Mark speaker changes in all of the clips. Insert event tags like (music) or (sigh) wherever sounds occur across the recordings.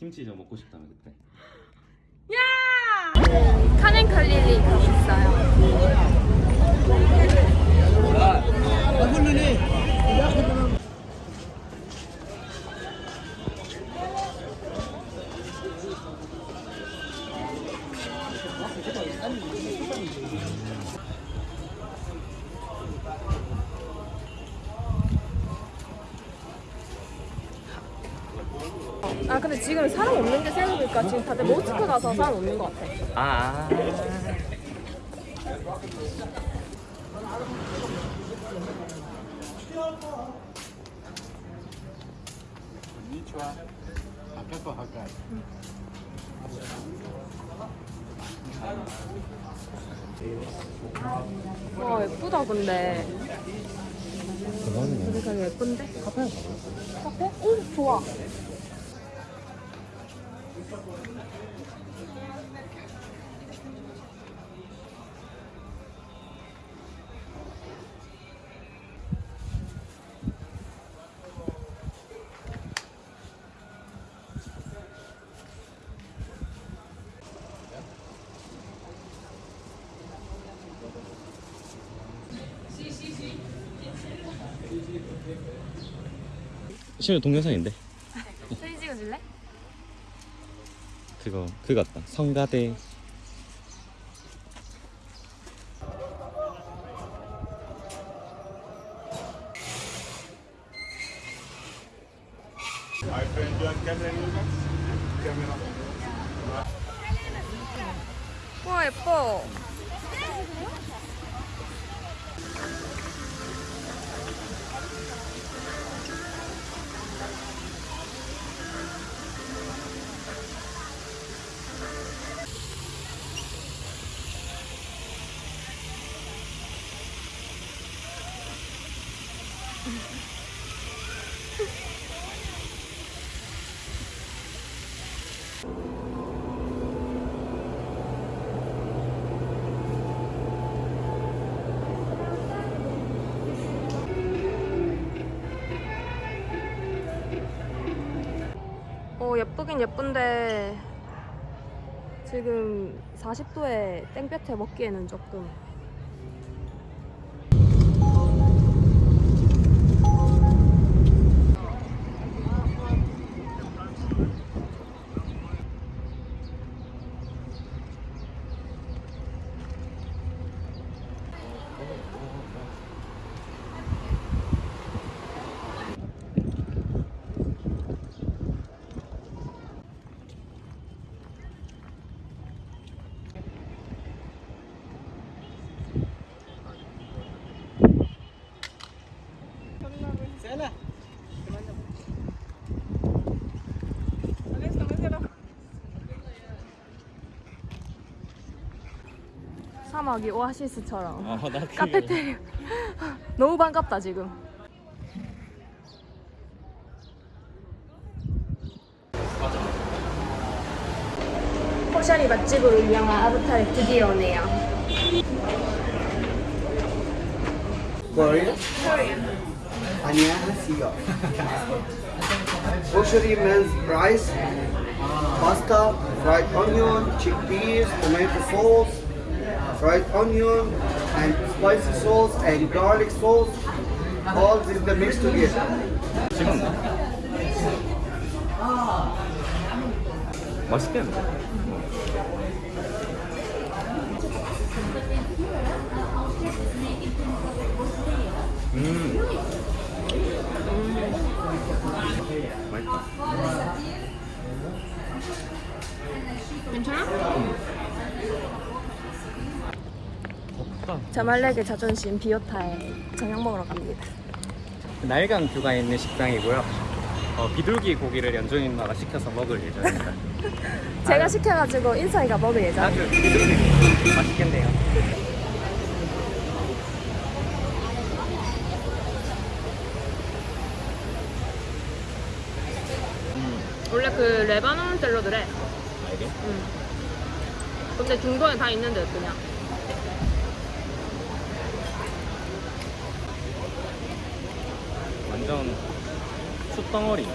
Speaker 1: 김치 좀 먹고 싶다며 그때.
Speaker 2: 야! 카넨 칼릴리 가고 있어요. 아 근데 지금 사람 없는 게 생각해보니까 지금 다들 모스크 가서 사람 없는 것 같아.
Speaker 1: 아.
Speaker 2: 와 예쁘다 근데.
Speaker 1: 대박이네.
Speaker 2: 되게 예쁜데?
Speaker 1: 카페?
Speaker 2: 카페? 오 좋아.
Speaker 1: 심지어 동영상인데.
Speaker 2: 사진 찍어줄래?
Speaker 1: 그거 그거 같다. 성가대.
Speaker 2: 와 예뻐. 어 예쁘긴 예쁜데 지금 40도에 땡볕에 먹기에는 조금 사막이 오아시스처럼
Speaker 1: 아, 나
Speaker 2: 카페테리아 너무 반갑다 지금 포샤리 맛집으로 유명한 아부타에 드디어 오네요
Speaker 3: Korean? 안녕하세요. Grocery men's rice, pasta, fried onion, chickpeas, tomato sauce, fried onion, and spicy sauce and garlic sauce. All this the mix together.
Speaker 1: 찍었나? 맛있겠는데? 음. 맛있다.
Speaker 2: 괜찮아?
Speaker 1: 덥
Speaker 2: 자말렉의 자존심 비오타에 저녁 먹으러 갑니다
Speaker 1: 날강 뷰가 있는 식당이고요. 어, 비둘기 고기를 연준 인마가 시켜서 먹을 예정입니다. (laughs)
Speaker 2: 제가
Speaker 1: 아유.
Speaker 2: 시켜가지고 인사이가 먹을 예정
Speaker 1: 아주 비둘기 맛있겠네요.
Speaker 2: 원래 그 레바논 샐러드래
Speaker 1: 알게?
Speaker 2: 응. 근데 중동에 다 있는데 그냥
Speaker 1: 떡덩어리.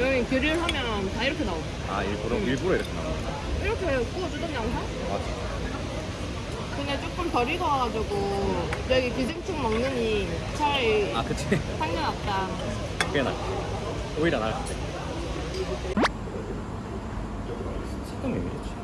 Speaker 2: 여기 그릴 하면 다 이렇게 나와.
Speaker 1: 아 일부러 일부러 이렇게 거야.
Speaker 2: 이렇게 구워주던 양상?
Speaker 1: 맞아.
Speaker 2: 근데 조금 덜 익어가지고 여기 기생충 먹느니 차라리
Speaker 1: 아 그치.
Speaker 2: 낫다.
Speaker 1: 꽤 나. 오히려 나을 때. 색감이 왜 이렇지?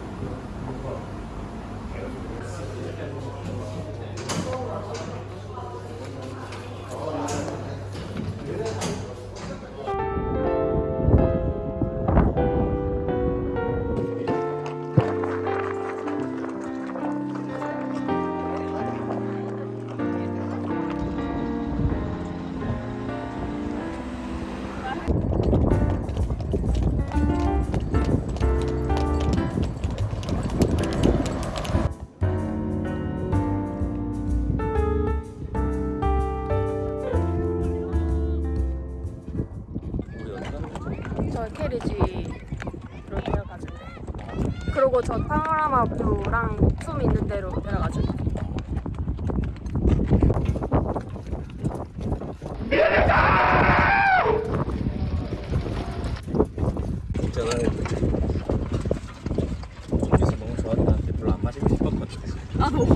Speaker 2: 나도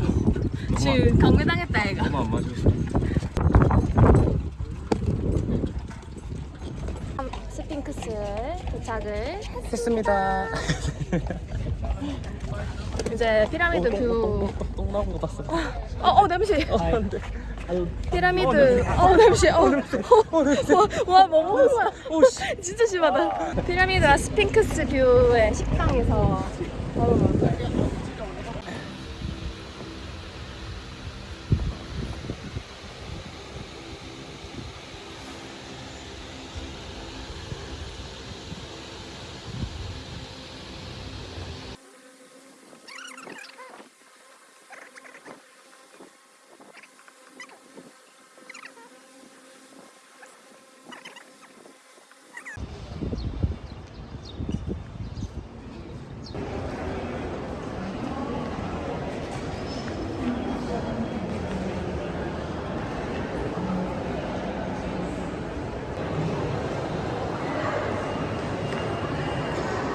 Speaker 2: 지금 강매당했다 얘가.
Speaker 1: 너무 안 마시고 싶어.
Speaker 2: 스핑크스에 도착을
Speaker 1: 했습니다. (laughs)
Speaker 2: 이제 피라미드 뷰.
Speaker 1: 똥 나온 거 봤어.
Speaker 2: 어, 어 냄새.
Speaker 1: 안 돼. 아유.
Speaker 2: 피라미드. 어 냄새. 어, 어, 와, 뭐 먹는 거야?
Speaker 1: 오 씨. (laughs)
Speaker 2: 진짜 심하다. 피라미드와 스핑크스 뷰의 식당에서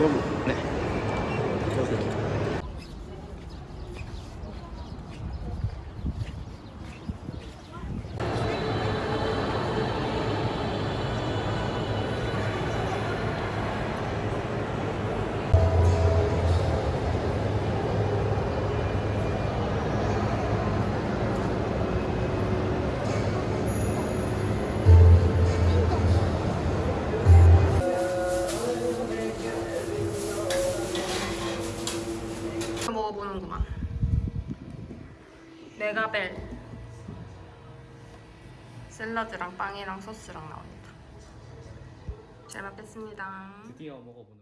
Speaker 2: 먹어볼 거예요.
Speaker 1: 너무. 네.
Speaker 2: 먹어보는구만. 메가벨 샐러드랑 빵이랑 소스랑 나옵니다. 잘 먹겠습니다.
Speaker 1: 드디어 먹어보는.